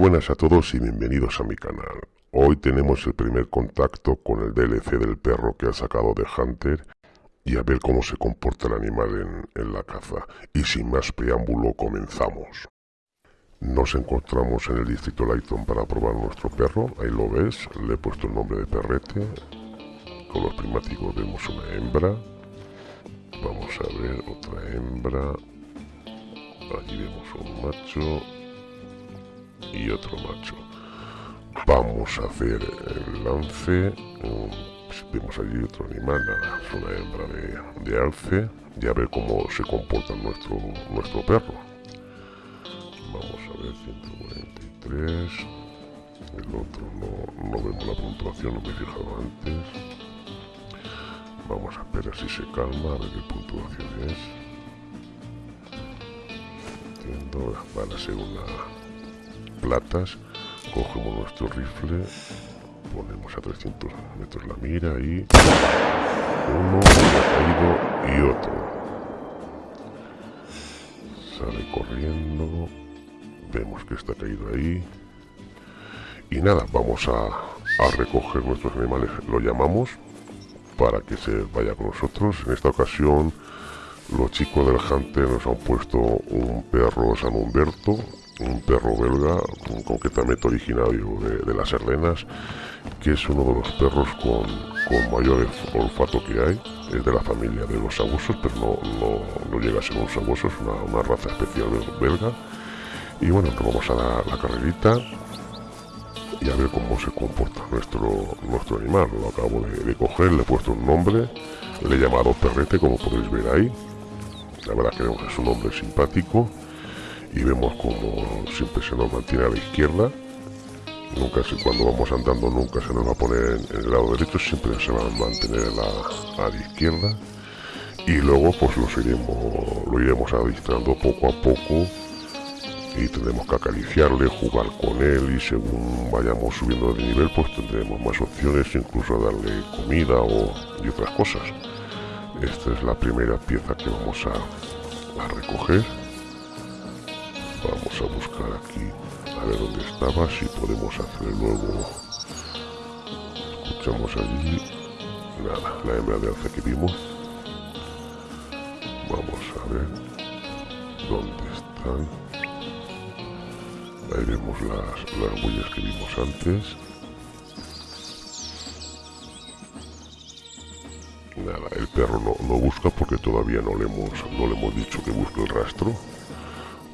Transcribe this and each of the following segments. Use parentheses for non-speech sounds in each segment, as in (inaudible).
buenas a todos y bienvenidos a mi canal. Hoy tenemos el primer contacto con el DLC del perro que ha sacado de Hunter y a ver cómo se comporta el animal en, la caza. Y sin más preámbulo comenzamos. Nos encontramos en el distrito Lighton para probar nuestro perro, ahí lo ves, le he puesto el nombre de perrete. Con los primáticos vemos una hembra. Vamos a ver otra hembra. Allí vemos un macho y otro macho. Vamos a hacer el lance. Vemos allí otro animal, es una hembra de, de, alce. Y a ver cómo se comporta nuestro, nuestro perro. Vamos a ver, 143. El otro no, no vemos la puntuación, no me he fijado antes. Vamos a esperar si se calma, a ver qué puntuación es. Entiendo, van a ser una platas, cogemos nuestro rifle, ponemos a 300 metros la mira y uno ha caído y otro. Sale corriendo, vemos que está caído ahí. Y nada, vamos a, a recoger nuestros animales, lo llamamos, para que se vaya con nosotros. En esta ocasión los chicos del Hunter nos han puesto un perro San Humberto, un perro belga, concretamente originario de, las Ardenas, que es uno de los perros con, mayor olfato que hay. Es de la familia de los sabuesos, pero no, no, llega a ser un sabueso, es una, raza especial belga. Y bueno, nos vamos a la, la carrerita y a ver cómo se comporta nuestro, nuestro animal. Lo acabo de, de, coger, le he puesto un nombre, le he llamado Perrete, como podéis ver ahí. La verdad que es un nombre simpático y vemos como siempre se nos mantiene a la izquierda. Nunca se, cuando vamos andando nunca se nos va a poner en, el lado derecho siempre se va a mantener a, la izquierda. Y luego pues lo iremos lo iremos adistrando poco a poco y tendremos que acariciarle, jugar con él y según vayamos subiendo de nivel pues tendremos más opciones, incluso darle comida o, y otras cosas. Esta es la primera pieza que vamos a, a recoger Vamos a buscar aquí a ver dónde estaba, si podemos hacer luego. Escuchamos allí. Nada, la hembra de alza que vimos. Vamos a ver dónde están. Ahí vemos las, las huellas que vimos antes. Nada, el perro no, no busca porque todavía no le hemos, no le hemos dicho que busque el rastro.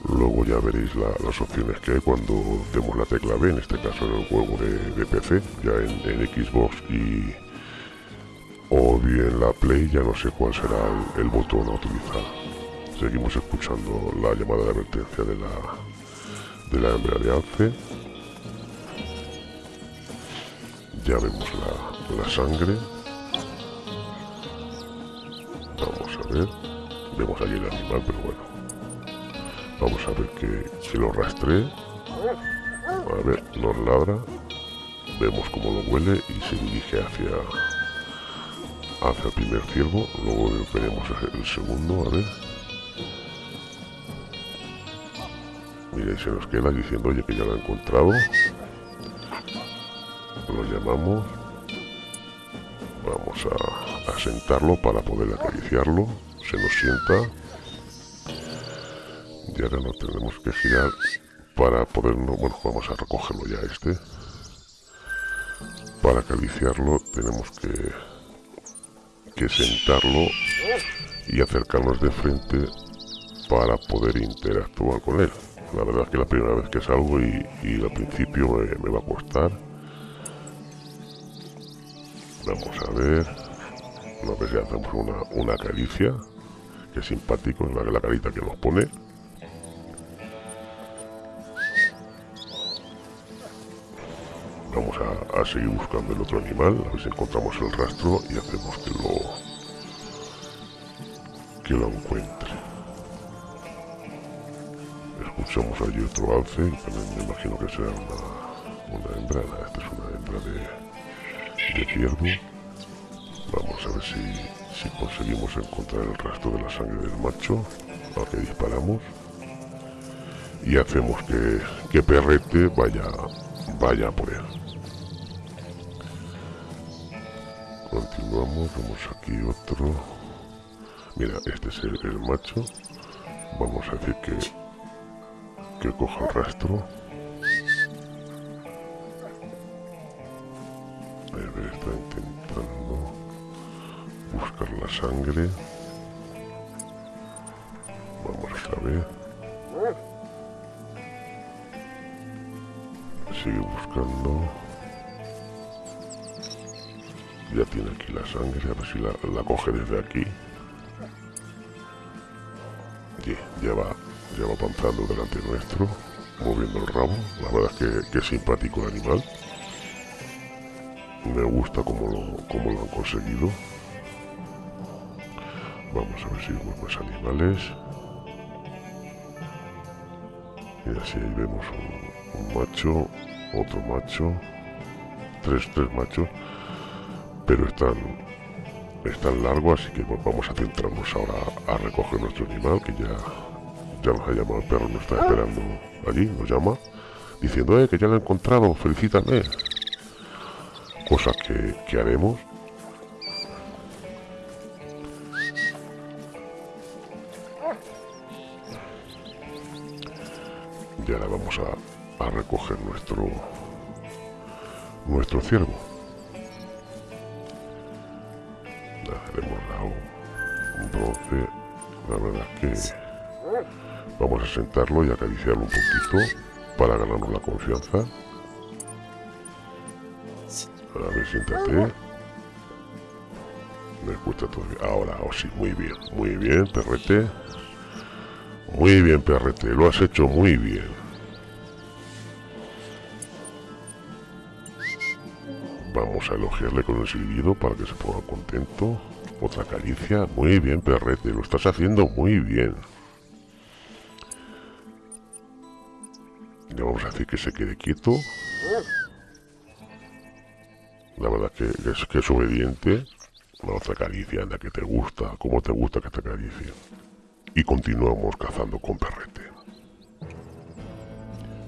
Luego ya veréis las opciones que hay cuando demos la tecla B, en este caso en el juego de, PC, ya en, Xbox y o bien la Play, ya no sé cuál será el, botón a utilizar. Seguimos escuchando la llamada de advertencia de la, de la hembra de alce. Ya vemos la, la sangre. Vamos a ver. Vemos allí el animal, pero bueno, Vamos a ver que si lo rastré. A ver, nos ladra. Vemos cómo lo huele y se dirige hacia hacia el primer ciervo. Luego veremos el segundo, a ver. Mira, se nos queda diciendo, oye, que ya lo ha encontrado. Lo llamamos. Vamos a, a sentarlo para poder acariciarlo. Se nos sienta y ahora no tenemos que girar para podernos, bueno, vamos a recogerlo ya este. Para acariciarlo tenemos que, que sentarlo y acercarnos de frente para poder interactuar con él. La verdad es que la primera vez que salgo y, al principio me, va a costar. Vamos a ver. Una vez ya hacemos una, una caricia, que es simpático, la, la carita que nos pone. Vamos a, seguir buscando el otro animal, a ver si encontramos el rastro y hacemos que lo que lo encuentre. Escuchamos allí otro alce, también me imagino que será una, una hembra, esta es una hembra de, de ciervo. Vamos a ver si, si conseguimos encontrar el rastro de la sangre del macho al que disparamos. y hacemos que, que Perrete vaya, vaya por él. Continuamos, vemos aquí otro. Mira, este es el, macho. Vamos a decir que, que coja el rastro. Está intentando buscar la sangre. Vamos otra vez. Sigue buscando. Ya tiene aquí la sangre, a ver si la, coge desde aquí. ya va, ya va avanzando delante nuestro, moviendo el rabo. La verdad es que, es simpático el animal. Me gusta cómo lo, lo han conseguido. Vamos a ver si vemos más animales. Y así ahí vemos un, macho, otro macho, tres, tres machos, pero están, están largos, así que vamos a centrarnos ahora a recoger nuestro animal, que ya, ya nos ha llamado el perro, nos está esperando allí, nos llama, diciendo, eh, que ya lo he encontrado, felicítame. Cosa que, que haremos. Y ahora vamos a, recoger nuestro nuestro ciervo sentarlo y acariciarlo un poquito para ganarnos la confianza a ver, siéntate me escucha todavía ahora, oh sí, muy bien muy bien, perrete muy bien, perrete, lo has hecho muy bien. Vamos a elogiarle con el silbido para que se ponga contento. Otra caricia. Muy bien, perrete, lo estás haciendo muy bien. Le vamos a decir que se quede quieto. La verdad que, es, que es obediente. otra caricia, anda, que te gusta. ¿Cómo te gusta que te acaricie? y continuamos cazando con perrete.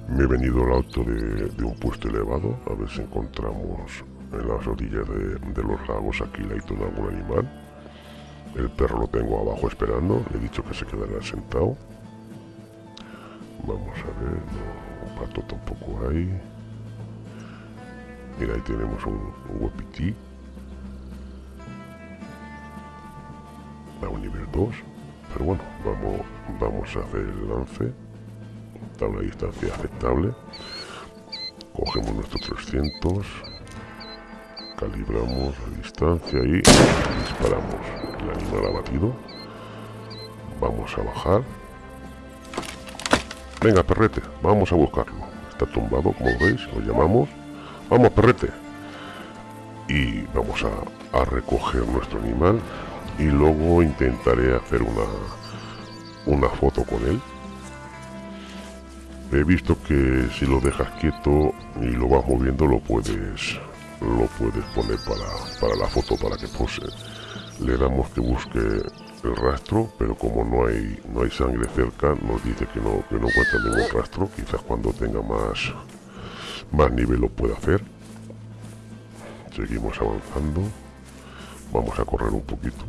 Me he venido al alto de, un puesto elevado a ver si encontramos en las orillas de, los lagos aquí la de algún animal. El perro lo tengo abajo esperando, le he dicho que se quedará sentado. Vamos a ver, no, un pato tampoco hay. Mira, ahí tenemos un, un guapití. A un nivel 2. Pero bueno, vamos, vamos a hacer el lance. A una distancia aceptable. Cogemos nuestros 300. Calibramos la distancia y disparamos el animal abatido. Vamos a bajar. Venga, perrete, vamos a buscarlo. Está tumbado, como veis, lo llamamos. Vamos, perrete. Y vamos a, a recoger nuestro animal y luego intentaré hacer una, una foto con él. He visto que si lo dejas quieto y lo vas moviendo lo puedes lo puedes poner para, para la foto para que pose. Le damos que busque el rastro, pero como no hay no hay sangre cerca, nos dice que no, que no encuentra ningún rastro. Quizás cuando tenga más, más nivel lo pueda hacer. Seguimos avanzando. Vamos a correr un poquito.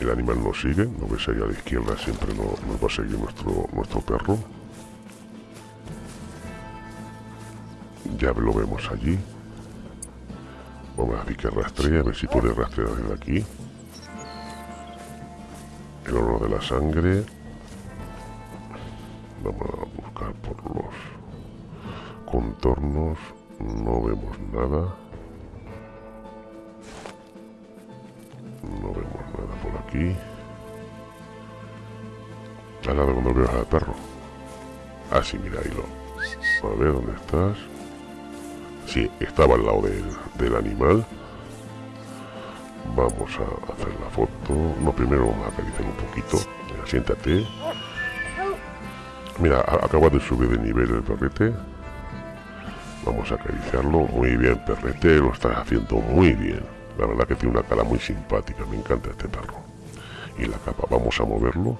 El animal nos sigue, no ves ahí a la izquierda, siempre nos, va a seguir nuestro, nuestro perro. Ya lo vemos allí. Vamos a ver que rastrea, a ver si puede rastrear desde aquí. De la sangre. Vamos a buscar por los contornos. No vemos nada. No vemos nada por aquí. Al lado cuando veo al perro. Ah, sí, mira, ahí lo. A ver, ¿dónde estás? Sí, estaba al lado del, del animal. Vamos a hacer la foto. No, primero vamos a acariciar un poquito. Mira, siéntate. Mira, acaba de subir de nivel el perrete. Vamos a acariciarlo. Muy bien, perrete, lo estás haciendo muy bien. La verdad que tiene una cara muy simpática, me encanta este perro. Y la capa, vamos a moverlo.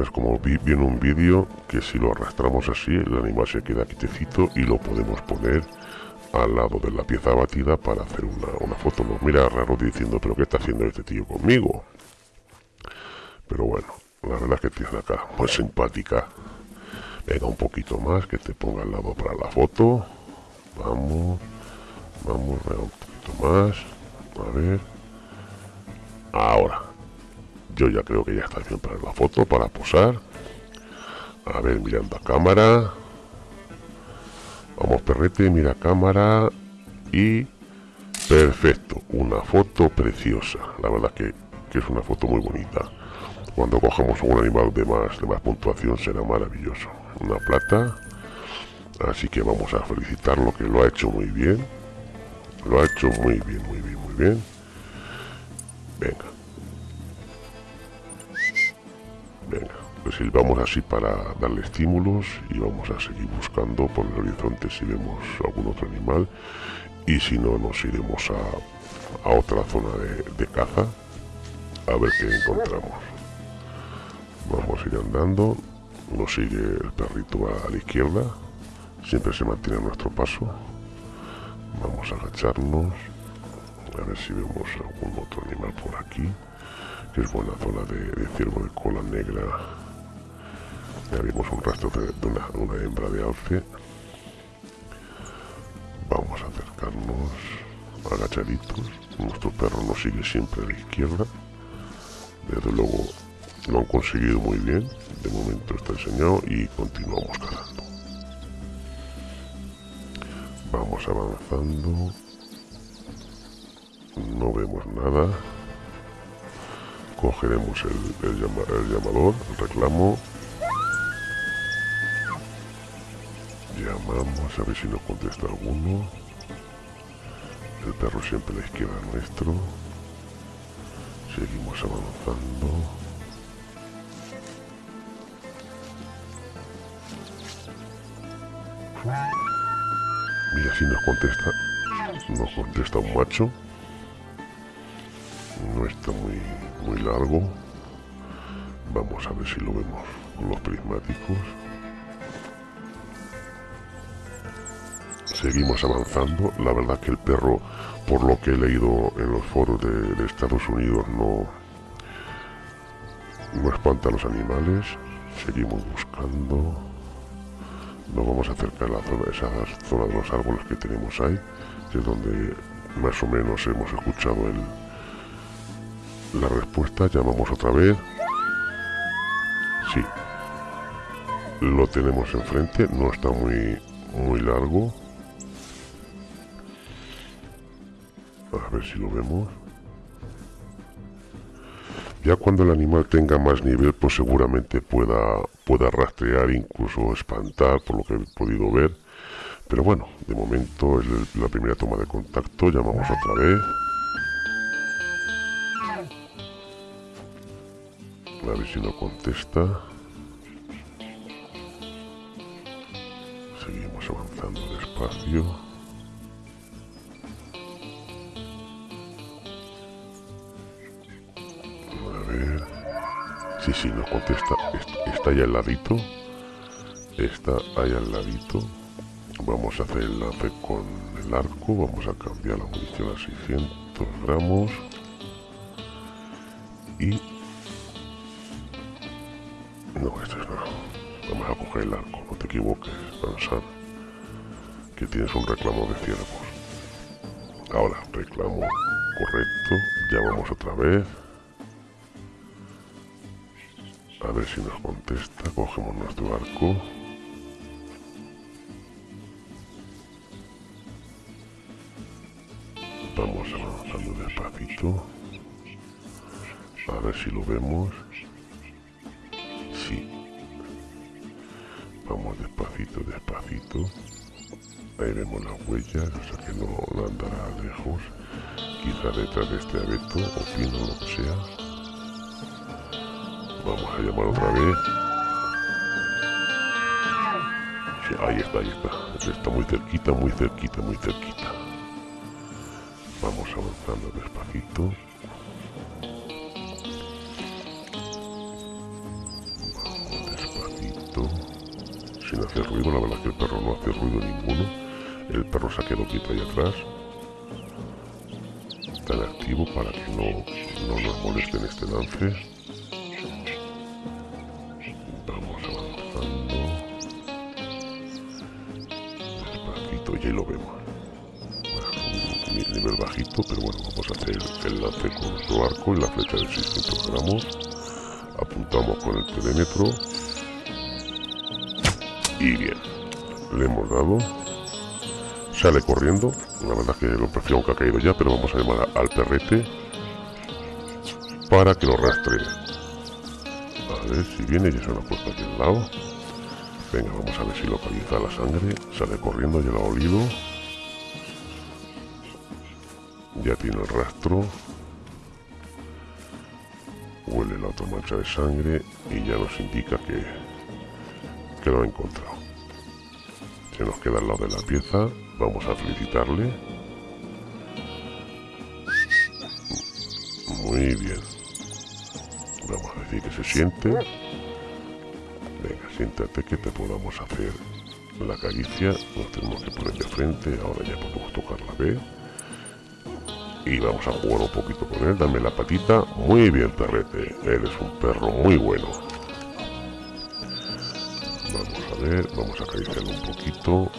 es como vi, viene un vídeo que si lo arrastramos así el animal se queda quietecito y lo podemos poner al lado de la pieza batida para hacer una, una foto. Nos mira raro diciendo pero qué está haciendo este tío conmigo pero bueno la verdad es que tiene acá muy simpática. Venga un poquito más que te ponga al lado para la foto. Vamos vamos un poquito más. A ver. Ahora yo ya creo que ya está bien para la foto, para posar. A ver, mirando a cámara. Vamos, perrete, mira cámara. Y... Perfecto, una foto preciosa. La verdad que, que es una foto muy bonita. Cuando cojamos un animal de más, de más puntuación será maravilloso. Una plata. Así que vamos a felicitarlo que lo ha hecho muy bien. Lo ha hecho muy bien, muy bien, muy bien. Venga. Venga, pues silbamos así para darle estímulos y vamos a seguir buscando por el horizonte si vemos algún otro animal y si no nos iremos a, otra zona de, caza a ver qué encontramos. Vamos a ir andando, nos sigue el perrito a la izquierda, siempre se mantiene a nuestro paso. Vamos a agacharnos, a ver si vemos algún otro animal por aquí es buena zona de, ciervo de cola negra. Ya vimos un rastro de, una, hembra de alce. Vamos a acercarnos agachaditos. Nuestro perro nos sigue siempre a la izquierda. Desde luego lo han conseguido muy bien. De momento está enseñado y continuamos cazando. Vamos avanzando. No vemos nada cogeremos el, el, llamador, el reclamo. Llamamos a ver si nos contesta alguno. El perro siempre a la izquierda nuestro. Seguimos avanzando. Mira si nos contesta. Nos contesta un macho no está muy, muy largo. Vamos a ver si lo vemos con los prismáticos. Seguimos avanzando. La verdad que el perro, por lo que he leído en los foros de, Estados Unidos, no, no espanta a los animales. Seguimos buscando. Nos vamos a acercar a la zona, esa zona de los árboles que tenemos ahí, que es donde más o menos hemos escuchado el, la respuesta, llamamos otra vez. Sí. Lo tenemos enfrente, no está muy, muy largo. A ver si lo vemos. Ya cuando el animal tenga más nivel, pues seguramente pueda, pueda rastrear, incluso espantar, por lo que he podido ver. Pero bueno, de momento es la primera toma de contacto, llamamos otra vez. A ver si no contesta. Seguimos avanzando despacio. Sí, nos contesta. Está ahí al ladito. Está ahí al ladito. Vamos a hacer el lance con el arco. Vamos a cambiar la munición a 600 gramos. Y no, esto es no. Vamos a coger el arco, no te equivoques, pensar que tienes un reclamo de ciervos. Ahora, reclamo correcto, llamamos otra vez. Ver si nos contesta, cogemos nuestro arco. Vamos avanzando despacito. A ver si lo vemos. Vamos despacito, despacito. Ahí vemos las huellas, o sea que no, andará lejos. Quizá detrás de este abeto o pino, lo que sea. Vamos a llamar otra vez. ahí está, ahí está. Está muy cerquita, muy cerquita, muy cerquita. Vamos avanzando despacito. sin hacer ruido. La verdad que el perro no hace ruido ninguno. El perro se ha quedado quieto ahí atrás. Tan activo para que no, no nos molesten este lance. Nivel bajito, pero bueno, vamos a hacer el lance con nuestro arco y la flecha de 600 gramos. Apuntamos con el perímetro y bien, le hemos dado. Sale corriendo. La verdad que lo prefiero aunque ha caído ya, pero vamos a llamar al perrete para que lo rastree. A ver si viene, ya se lo ha puesto aquí al lado. Venga, vamos a ver si localiza la sangre. Sale corriendo, ya lo ha olido. Ya tiene el rastro. Huele la otra mancha de sangre y ya nos indica que, que lo ha encontrado. Se nos queda al lado de la pieza. Vamos a felicitarle. Muy bien. Vamos a decir que se siente. Venga, siéntate que te podamos hacer la caricia. Nos tenemos que poner de frente. Ahora ya podemos tocar la B. Y vamos a jugar un poquito con él. Dame la patita. Muy bien, perrete. Eres un perro muy bueno. Vamos a ver. Vamos a acariciarlo un poquito.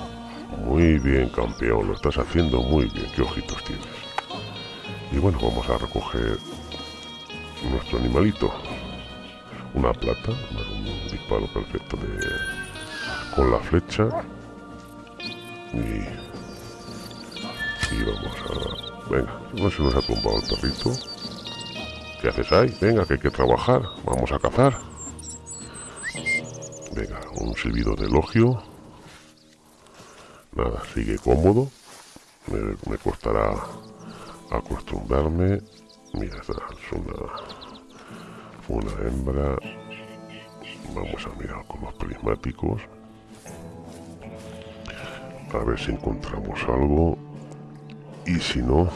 Muy bien, campeón. Lo estás haciendo muy bien. ¿Qué ojitos tienes? Y bueno, vamos a recoger nuestro animalito. Una plata. Un disparo perfecto de con la flecha. Y, y vamos a Venga, no se nos ha tumbado el perrito. ¿Qué haces ahí? Venga, que hay que trabajar. Vamos a cazar. Venga, un silbido de elogio. Nada, sigue cómodo. Me, costará acostumbrarme. Mira, es una, una hembra. Vamos a mirar con los prismáticos. A ver si encontramos algo. Y si no...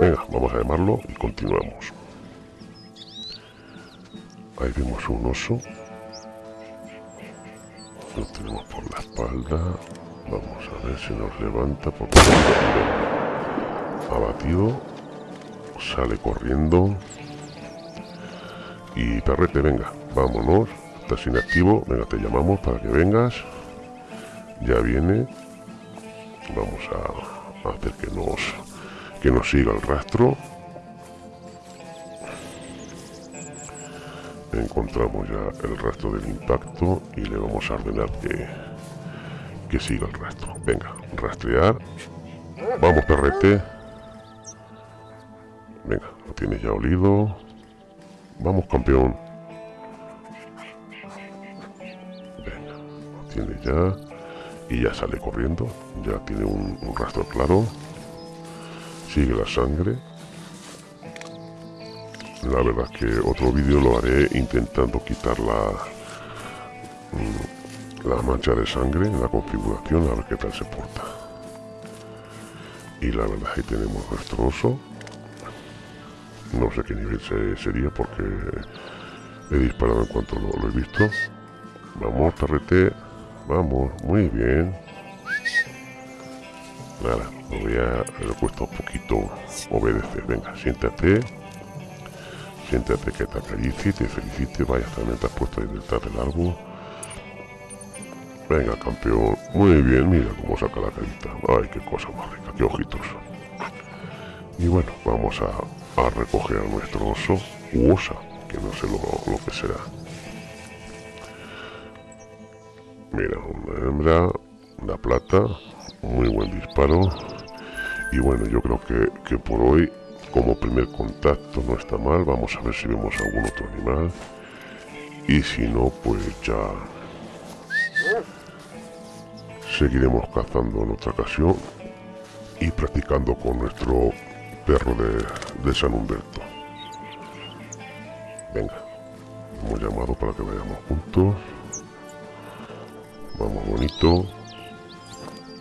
Venga, vamos a llamarlo y continuamos. Ahí vemos un oso. Lo tenemos por la espalda. Vamos a ver si nos levanta porque ha batido. Sale corriendo. Y perrete, venga, vámonos. Estás inactivo. Venga, te llamamos para que vengas. Ya viene vamos a, hacer que nos que nos siga el rastro. Encontramos ya el rastro del impacto y le vamos a ordenar que, que siga el rastro. Venga, rastrear. Vamos perrete venga, lo tienes ya olido. Vamos campeón. Venga, lo tienes ya ya sale corriendo. Ya tiene un, rastro claro. Sigue la sangre. La verdad que otro vídeo lo haré intentando quitar la mm, la mancha de sangre en la configuración a ver qué tal se porta. Y la verdad que tenemos nuestro oso no sé qué nivel sería porque he disparado en cuanto lo, lo he visto. Vamos tarrete Vamos, muy bien. Nada, me voy a... Le cuesta un poquito obedecer. Venga, siéntate. Siéntate que te acaricie, te felicite. Vaya, también te has puesto ahí detrás del árbol. Venga, campeón. Muy bien, mira cómo saca la carita. Ay, qué cosa más rica, qué ojitos. Y bueno, vamos a, a recoger a nuestro oso u osa, que no sé lo, lo que será. Mira, una hembra, una plata, muy buen disparo. Y bueno, yo creo que, que por hoy, como primer contacto, no está mal. Vamos a ver si vemos algún otro animal. Y si no, pues ya seguiremos cazando en otra ocasión y practicando con nuestro perro de, de San Humberto. Venga, hemos llamado para que vayamos juntos. Vamos, bonito.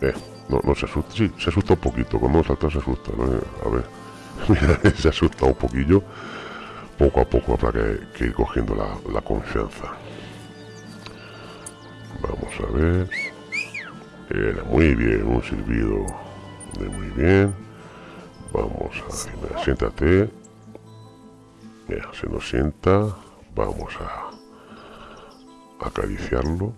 Eh, no, no se asusta. Sí, se asusta un poquito. Cuando salta se asusta, ¿no? A ver. (laughs) Mira, se asusta un poquillo. Poco a poco habrá que, ir cogiendo la, la confianza. a ver. Era muy bien, un silbido de muy bien. Vamos a ver, siéntate. Mira, se nos sienta. Vamos a acariciarlo.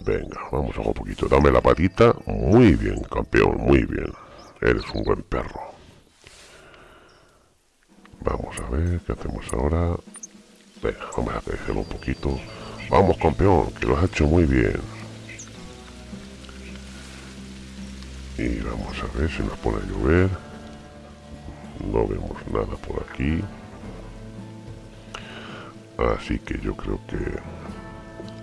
Venga, vamos a un poquito. Dame la patita. Muy bien, campeón, muy bien. Eres un buen perro. Vamos a ver qué hacemos ahora. Venga, vamos a acariciarlo un poquito. Vamos, campeón, que lo has hecho muy bien. Y vamos a ver si nos pone a llover. No vemos nada por aquí. Así que yo creo que,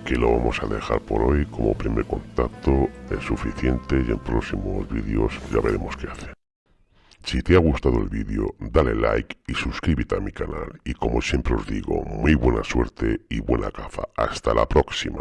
que lo vamos a dejar por hoy como primer contacto. Es suficiente y en próximos vídeos ya veremos qué hace. Si te ha gustado el vídeo, dale like y suscríbete a mi canal. Y como siempre os digo, muy buena suerte y buena caza. Hasta la próxima.